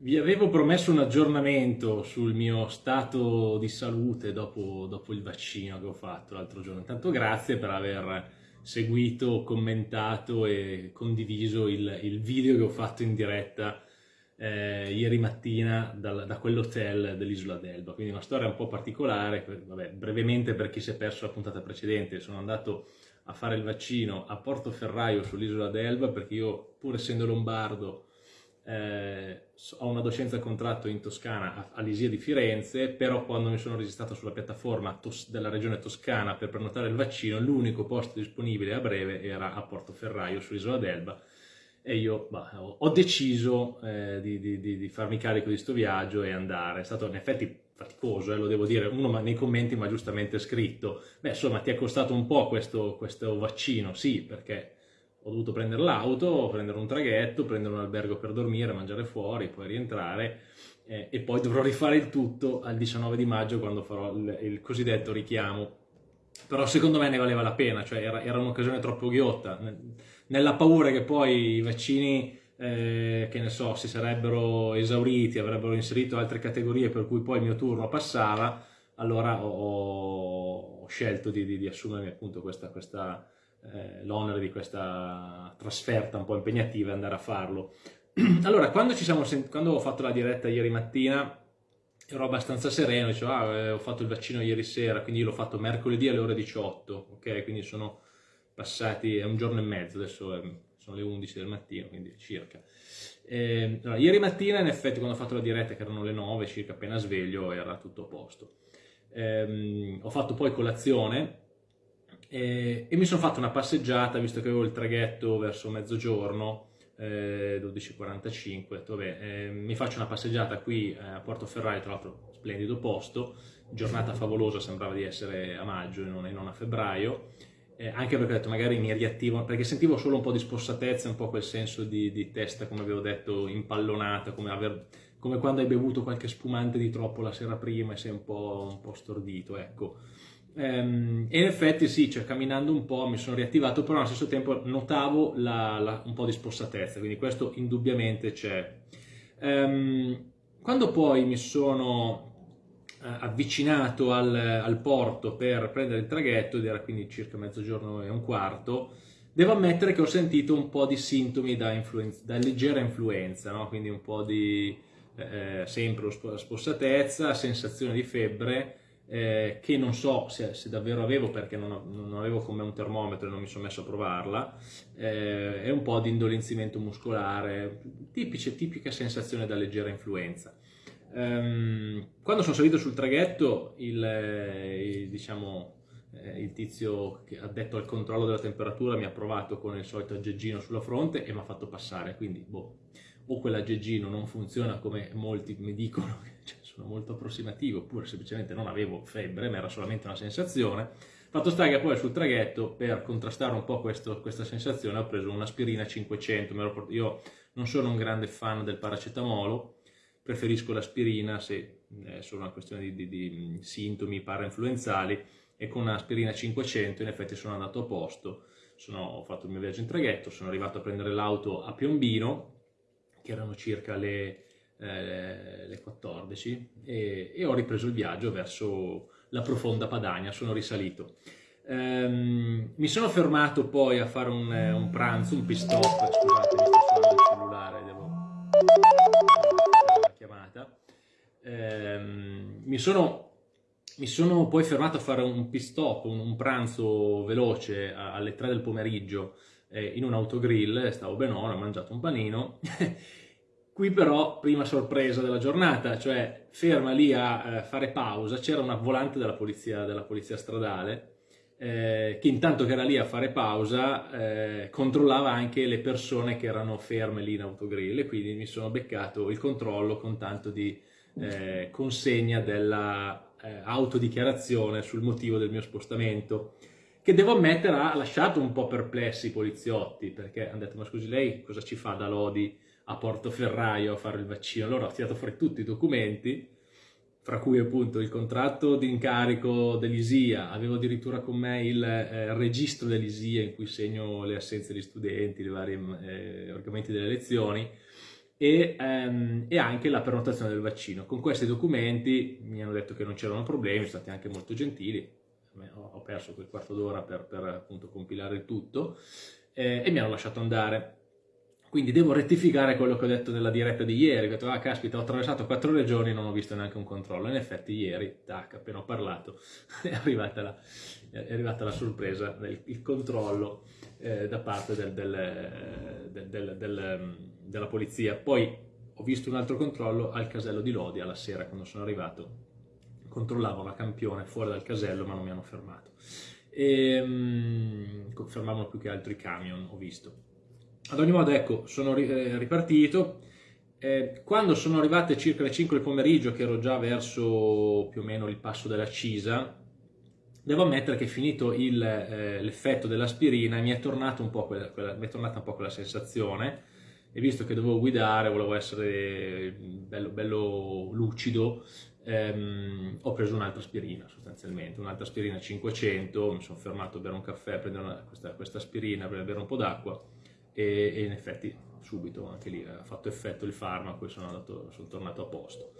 Vi avevo promesso un aggiornamento sul mio stato di salute dopo, dopo il vaccino che ho fatto l'altro giorno. Intanto grazie per aver seguito, commentato e condiviso il, il video che ho fatto in diretta eh, ieri mattina dal, da quell'hotel dell'isola d'Elba. Quindi una storia un po' particolare, vabbè, brevemente per chi si è perso la puntata precedente, sono andato a fare il vaccino a Portoferraio sull'isola d'Elba perché io pur essendo lombardo eh, ho una docenza a contratto in Toscana all'Isia di Firenze, però quando mi sono registrato sulla piattaforma della regione toscana per prenotare il vaccino, l'unico posto disponibile a breve era a Portoferraio, sull'isola d'Elba, e io bah, ho deciso eh, di, di, di, farmi carico di questo viaggio e andare. È stato in effetti faticoso, eh, lo devo dire, uno nei commenti mi ha giustamente scritto, beh insomma ti è costato un po' questo, questo vaccino, sì, perché ho dovuto prendere l'auto, prendere un traghetto, prendere un albergo per dormire, mangiare fuori, poi rientrare eh, e poi dovrò rifare il tutto al 19 di maggio quando farò il, il cosiddetto richiamo. Però secondo me ne valeva la pena, cioè era, era un'occasione troppo ghiotta, nella paura che poi i vaccini, eh, che ne so, si sarebbero esauriti, avrebbero inserito altre categorie per cui poi il mio turno passava, allora ho, ho scelto di, di, di, assumermi appunto questa, questa eh, l'onere di questa trasferta un po' impegnativa andare a farlo. allora, quando, quando, ho fatto la diretta ieri mattina, ero abbastanza sereno, dicevo, ah, eh, ho fatto il vaccino ieri sera, quindi l'ho fatto mercoledì alle ore 18, ok? Quindi sono passati, è un giorno e mezzo, adesso è, sono le 11 del mattino, quindi circa. Eh, allora, ieri mattina, in effetti, quando ho fatto la diretta, che erano le 9, circa appena sveglio, era tutto a posto. Eh, ho fatto poi colazione, e, e, mi sono fatto una passeggiata, visto che avevo il traghetto verso mezzogiorno, eh, 12.45, ho eh, mi faccio una passeggiata qui eh, a Portoferraio, tra l'altro splendido posto, giornata favolosa, sembrava di essere a maggio e non, e non a febbraio, eh, anche perché ho detto magari mi riattivo, perché sentivo solo un po' di spossatezza, un po' quel senso di, di testa, come avevo detto, impallonata, come, aver, come, quando hai bevuto qualche spumante di troppo la sera prima e sei un po', un po stordito, ecco. Ehm, e in effetti sì, cioè, camminando un po' mi sono riattivato, però allo stesso tempo notavo la, la, un po' di spossatezza, quindi questo indubbiamente c'è. Ehm, quando poi mi sono eh, avvicinato al, al, porto per prendere il traghetto, ed era quindi circa mezzogiorno e un quarto, devo ammettere che ho sentito un po' di sintomi da, da leggera influenza, no? quindi un po' di eh, sempre spossatezza, sensazione di febbre, eh, che non so se, se, davvero avevo perché non, non, avevo con me un termometro e non mi sono messo a provarla, eh, è un po' di indolenzimento muscolare, tipice, tipica sensazione da leggera influenza. Um, quando sono salito sul traghetto, il, il, diciamo, eh, il tizio che ha detto al controllo della temperatura mi ha provato con il solito aggeggino sulla fronte e mi ha fatto passare, quindi boh, o quell'aggeggino non funziona come molti mi dicono, cioè, sono molto approssimativo, oppure semplicemente non avevo febbre, ma era solamente una sensazione. Fatto sta che poi sul traghetto, per contrastare un po' questo, questa sensazione, ho preso un'aspirina 500. Io non sono un grande fan del paracetamolo, preferisco l'aspirina se è solo una questione di, di, di sintomi parainfluenzali e con un'aspirina 500 in effetti sono andato a posto. Sono, ho fatto il mio viaggio in traghetto, sono arrivato a prendere l'auto a Piombino, che erano circa le, eh, le 14, e, e, ho ripreso il viaggio verso la profonda Padania, sono risalito. Um, mi sono fermato poi a fare un, un pranzo, un pit stop, scusate, mi sto suonando il cellulare, devo la chiamata. Um, mi sono mi sono poi fermato a fare un pit stop, un, un pranzo veloce alle 3 del pomeriggio eh, in un autogrill, stavo benone, ho mangiato un panino. Qui però, prima sorpresa della giornata, cioè ferma lì a eh, fare pausa, c'era una volante della polizia, della polizia stradale eh, che intanto che era lì a fare pausa eh, controllava anche le persone che erano ferme lì in autogrill e quindi mi sono beccato il controllo con tanto di eh, consegna della eh, autodichiarazione sul motivo del mio spostamento che devo ammettere ha lasciato un po' perplessi i poliziotti, perché hanno detto ma scusi lei cosa ci fa da Lodi a Portoferraio a fare il vaccino? Allora ho tirato fuori tutti i documenti, fra cui appunto il contratto di incarico dell'ISIA, avevo addirittura con me il eh, registro dell'ISIA in cui segno le assenze di studenti, i vari eh, argomenti delle lezioni, e, ehm, e, anche la prenotazione del vaccino. Con questi documenti mi hanno detto che non c'erano problemi, sono stati anche molto gentili, ho perso quel quarto d'ora per, per appunto compilare il tutto eh, e mi hanno lasciato andare. Quindi devo rettificare quello che ho detto nella diretta di ieri, ho detto, ah caspita, ho attraversato quattro regioni e non ho visto neanche un controllo. In effetti ieri, tac, appena ho parlato, è arrivata la, è arrivata la sorpresa, del, il controllo eh, da parte del, del, del, della polizia. Poi ho visto un altro controllo al casello di Lodi alla sera quando sono arrivato, controllavo la campione fuori dal casello ma non mi hanno fermato. E, um, fermavano più che altro i camion, ho visto ad ogni modo, ecco, sono eh, ripartito. Eh, quando sono arrivate circa le 5 del pomeriggio, che ero già verso più o meno il passo della Cisa, devo ammettere che finito eh, l'effetto dell'aspirina mi è, tornata un po' quella sensazione. E visto che dovevo guidare, volevo essere bello, bello lucido, ehm, ho preso un'altra aspirina sostanzialmente, un'altra aspirina 500, mi sono fermato a bere un caffè, a prendere una, questa, questa aspirina, a bere un po' d'acqua e, e in effetti subito anche lì ha fatto effetto il farmaco e sono, andato, sono tornato a posto.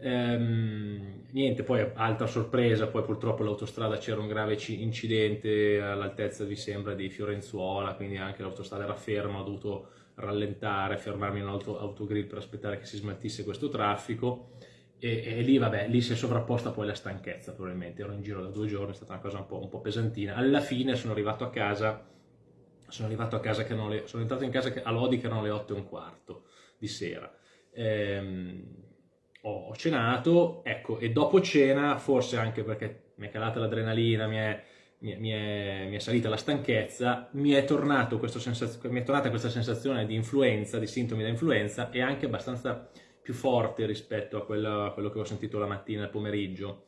Ehm, niente, poi altra sorpresa, poi purtroppo all'autostrada c'era un grave incidente all'altezza, vi sembra, di Fiorenzuola, quindi anche l'autostrada era ferma, ho dovuto rallentare, fermarmi in un altro autogrill per aspettare che si smaltisse questo traffico e, e, lì, vabbè, lì si è sovrapposta poi la stanchezza probabilmente, ero in giro da due giorni, è stata una cosa un po', un po pesantina. Alla fine sono arrivato a casa sono arrivato a casa che erano le, sono entrato in casa a Lodi che erano le 8 e un quarto di sera. Ehm, ho, cenato, ecco, e dopo cena, forse anche perché mi è calata l'adrenalina, mi è, mi, mi, mi è, salita la stanchezza, mi è, mi è, tornata questa sensazione di influenza, di sintomi da influenza e anche abbastanza più forte rispetto a quello, a quello che ho sentito la mattina e il pomeriggio.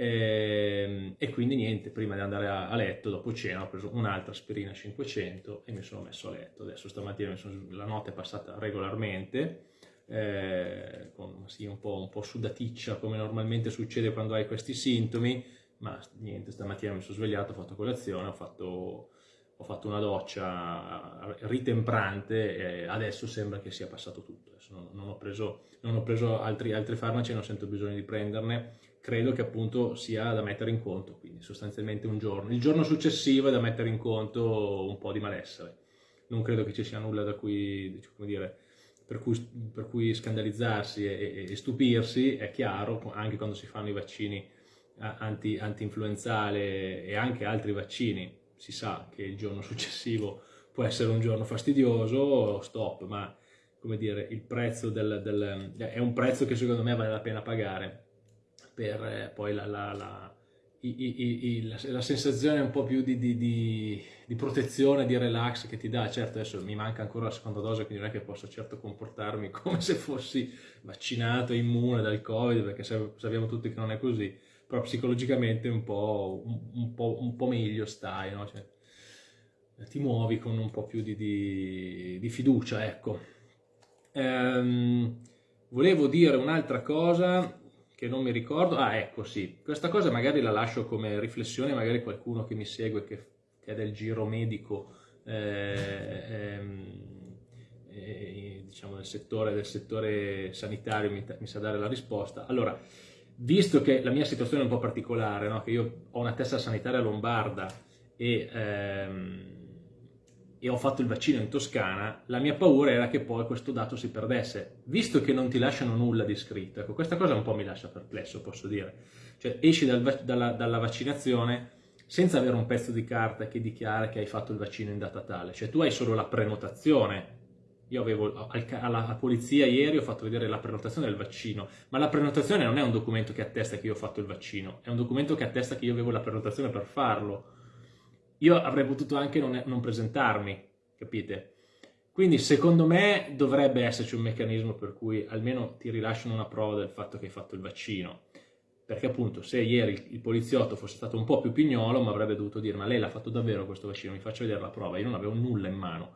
E, ehm, e, quindi niente, prima di andare a, a, letto, dopo cena, ho preso un'altra aspirina 500 e mi sono messo a letto. Adesso stamattina sono, la notte è passata regolarmente, eh, con, sì, un, po', un po' sudaticcia come normalmente succede quando hai questi sintomi, ma niente, stamattina mi sono svegliato, ho fatto colazione, ho fatto, ho fatto una doccia ritemprante e adesso sembra che sia passato tutto. Non, non, ho preso, non ho preso altri, altri farmaci, non sento bisogno di prenderne credo che appunto sia da mettere in conto, quindi sostanzialmente un giorno. Il giorno successivo è da mettere in conto un po' di malessere. Non credo che ci sia nulla cui, dire, per, cui, per cui scandalizzarsi e, e, stupirsi, è chiaro, anche quando si fanno i vaccini anti, anti-influenzale e anche altri vaccini, si sa che il giorno successivo può essere un giorno fastidioso, stop, ma come dire, il prezzo del, del, è un prezzo che secondo me vale la pena pagare per eh, poi la, la, la, i, i, la, sensazione un po' più di, di, di, di, protezione, di relax che ti dà. Certo, adesso mi manca ancora la seconda dose, quindi non è che posso certo comportarmi come se fossi vaccinato, immune dal Covid, perché sappiamo tutti che non è così, però psicologicamente un po', un, un po', un po meglio stai, no? cioè, ti muovi con un po' più di, fiducia, ecco. Ehm, volevo dire un'altra cosa che non mi ricordo, ah ecco sì, questa cosa magari la lascio come riflessione, magari qualcuno che mi segue che, che è del giro medico, eh, ehm, eh, diciamo del settore, del settore sanitario mi, mi, sa dare la risposta. Allora, visto che la mia situazione è un po' particolare, no? che io ho una testa sanitaria lombarda e... Ehm, e ho fatto il vaccino in Toscana, la mia paura era che poi questo dato si perdesse, visto che non ti lasciano nulla di scritto. Ecco, questa cosa un po' mi lascia perplesso, posso dire. Cioè, esci dal, dalla, dalla, vaccinazione senza avere un pezzo di carta che dichiara che hai fatto il vaccino in data tale. Cioè, tu hai solo la prenotazione. Io avevo alla, polizia ieri ho fatto vedere la prenotazione del vaccino, ma la prenotazione non è un documento che attesta che io ho fatto il vaccino, è un documento che attesta che io avevo la prenotazione per farlo io avrei potuto anche non, non presentarmi, capite? Quindi secondo me dovrebbe esserci un meccanismo per cui almeno ti rilasciano una prova del fatto che hai fatto il vaccino. Perché appunto se ieri il poliziotto fosse stato un po' più pignolo mi avrebbe dovuto dire ma lei l'ha fatto davvero questo vaccino, mi faccio vedere la prova, io non avevo nulla in mano.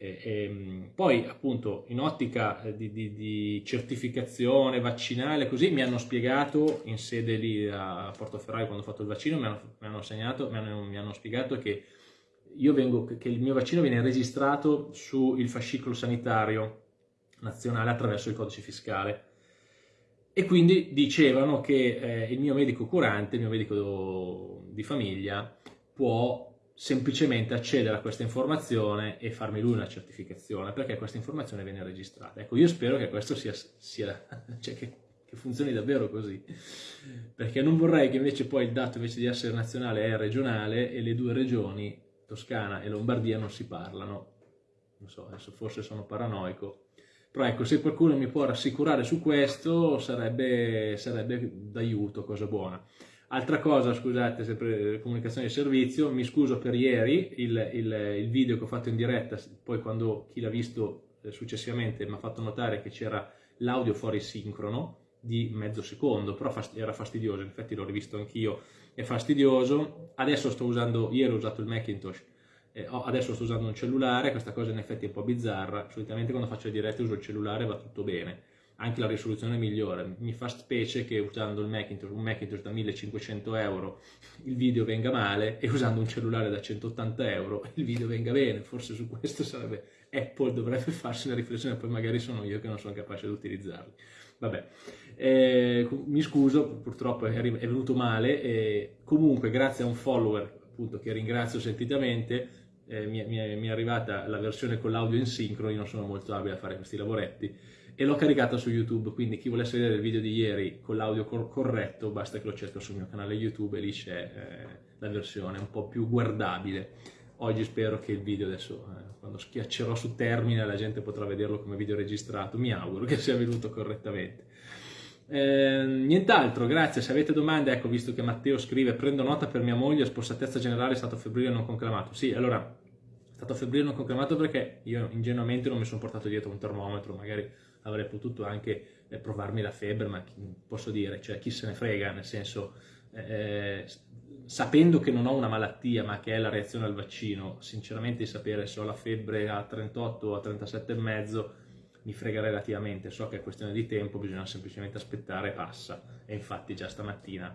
E, e, poi appunto in ottica eh, di, di, di, certificazione vaccinale così mi hanno spiegato in sede lì a Portoferraio quando ho fatto il vaccino mi hanno, mi hanno, segnato, mi hanno, mi hanno spiegato che, vengo, che il mio vaccino viene registrato sul fascicolo sanitario nazionale attraverso il codice fiscale. E quindi dicevano che eh, il mio medico curante, il mio medico di famiglia, può semplicemente accedere a questa informazione e farmi lui una certificazione perché questa informazione viene registrata. Ecco, io spero che questo sia, sia cioè che, che, funzioni davvero così, perché non vorrei che invece poi il dato invece di essere nazionale è regionale e le due regioni, Toscana e Lombardia, non si parlano. Non so, adesso forse sono paranoico, però ecco, se qualcuno mi può rassicurare su questo sarebbe, sarebbe d'aiuto, cosa buona. Altra cosa, scusate, sempre comunicazione di servizio, mi scuso per ieri, il, il, il video che ho fatto in diretta, poi quando chi l'ha visto eh, successivamente mi ha fatto notare che c'era l'audio fuori sincrono di mezzo secondo, però era fastidioso, in effetti l'ho rivisto anch'io, è fastidioso. Adesso sto usando, ieri ho usato il Macintosh, eh, adesso sto usando un cellulare, questa cosa in effetti è un po' bizzarra, solitamente quando faccio le dirette uso il cellulare e va tutto bene anche la risoluzione è migliore. Mi fa specie che usando Macintosh, un Macintosh da 1500 euro il video venga male e usando un cellulare da 180 euro il video venga bene. Forse su questo sarebbe Apple dovrebbe farsi una riflessione, poi magari sono io che non sono capace di utilizzarli. Vabbè, eh, mi scuso, purtroppo è, è venuto male. Eh, comunque, grazie a un follower appunto, che ringrazio sentitamente, eh, mi, mi, mi, è arrivata la versione con l'audio in sincro, io non sono molto abile a fare questi lavoretti e l'ho caricata su YouTube, quindi chi volesse vedere il video di ieri con l'audio cor corretto basta che lo cerca sul mio canale YouTube e lì c'è eh, la versione un po' più guardabile. Oggi spero che il video adesso, eh, quando schiaccerò su termine, la gente potrà vederlo come video registrato, mi auguro che sia venuto correttamente. Eh, nient'altro, grazie. Se avete domande, ecco, visto che Matteo scrive, prendo nota per mia moglie, spossatezza generale, stato febbrile non conclamato. Sì, allora, stato febbrile non conclamato perché io ingenuamente non mi sono portato dietro un termometro, magari avrei potuto anche eh, provarmi la febbre, ma chi, posso dire, cioè chi se ne frega, nel senso, eh, sapendo che non ho una malattia, ma che è la reazione al vaccino, sinceramente sapere se ho la febbre a 38 o a 37,5 mi frega relativamente, so che è questione di tempo, bisogna semplicemente aspettare e passa, e infatti già stamattina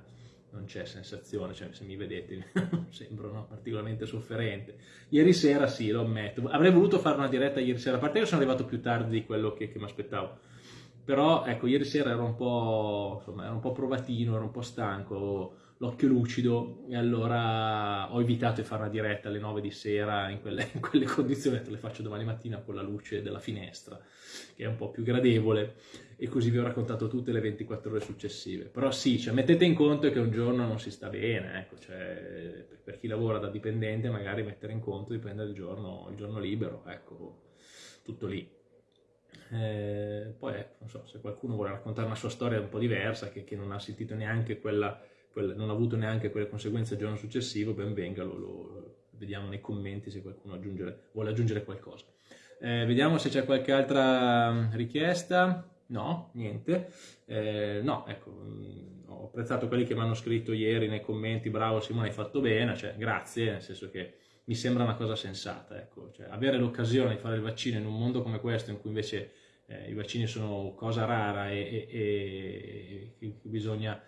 non c'è sensazione, cioè se mi vedete sembro no, particolarmente sofferente. Ieri sera sì, lo ammetto, avrei voluto fare una diretta ieri sera, a parte che sono arrivato più tardi di quello che, che mi aspettavo, però ecco, ieri sera ero un po', insomma, ero un po' provatino, ero un po' stanco, l'occhio lucido e allora ho evitato di fare una diretta alle 9 di sera in quelle, in quelle condizioni, te le faccio domani mattina con la luce della finestra, che è un po' più gradevole e così vi ho raccontato tutte le 24 ore successive. Però sì, cioè, mettete in conto che un giorno non si sta bene, ecco, cioè, per chi lavora da dipendente magari mettere in conto di prendere il giorno, il giorno libero, ecco, tutto lì. Eh, poi ecco, so, se qualcuno vuole raccontare una sua storia un po' diversa, che, che non ha sentito neanche quella, quella, non ha avuto neanche quelle conseguenze il giorno successivo, ben venga, lo, lo vediamo nei commenti se qualcuno aggiungere, vuole aggiungere qualcosa. Eh, vediamo se c'è qualche altra richiesta. No, niente. Eh, no, ecco, mh, ho apprezzato quelli che mi hanno scritto ieri nei commenti, bravo Simone, hai fatto bene, cioè grazie, nel senso che mi sembra una cosa sensata, ecco, cioè, avere l'occasione di fare il vaccino in un mondo come questo, in cui invece eh, i vaccini sono cosa rara e, e, e, bisogna,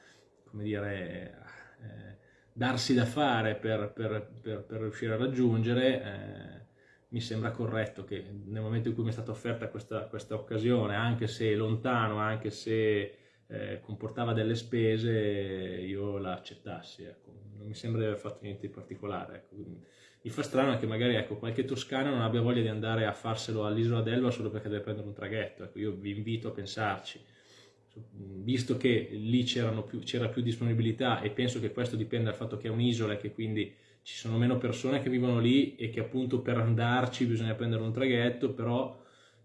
dire, eh, darsi da fare per, per, per, per riuscire a raggiungere, eh, mi sembra corretto che nel momento in cui mi è stata offerta questa, questa occasione, anche se lontano, anche se eh, comportava delle spese, io la accettassi. Ecco. Non mi sembra di aver fatto niente di particolare. Ecco. Mi fa strano che magari ecco, qualche toscano non abbia voglia di andare a farselo all'isola d'Elba solo perché deve prendere un traghetto. Ecco, io vi invito a pensarci. Visto che lì più, c'era più disponibilità e penso che questo dipenda dal fatto che è un'isola e che quindi ci sono meno persone che vivono lì e che appunto per andarci bisogna prendere un traghetto, però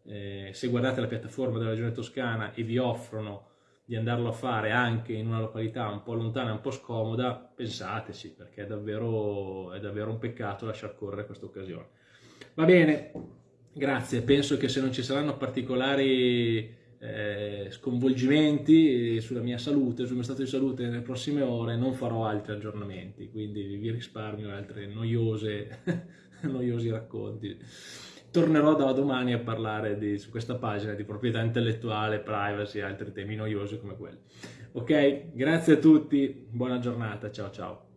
eh, se guardate la piattaforma della regione toscana e vi offrono di andarlo a fare anche in una località un po' lontana, un po' scomoda, pensateci, perché è davvero, è davvero un peccato lasciar correre questa occasione. Va bene, grazie, penso che se non ci saranno particolari eh, sconvolgimenti sulla mia salute, sul mio stato di salute nelle prossime ore, non farò altri aggiornamenti, quindi vi risparmio altre noiose, noiosi racconti. Tornerò da domani a parlare di, su questa pagina di proprietà intellettuale, privacy e altri temi noiosi come quelli. Ok, grazie a tutti, buona giornata, ciao ciao.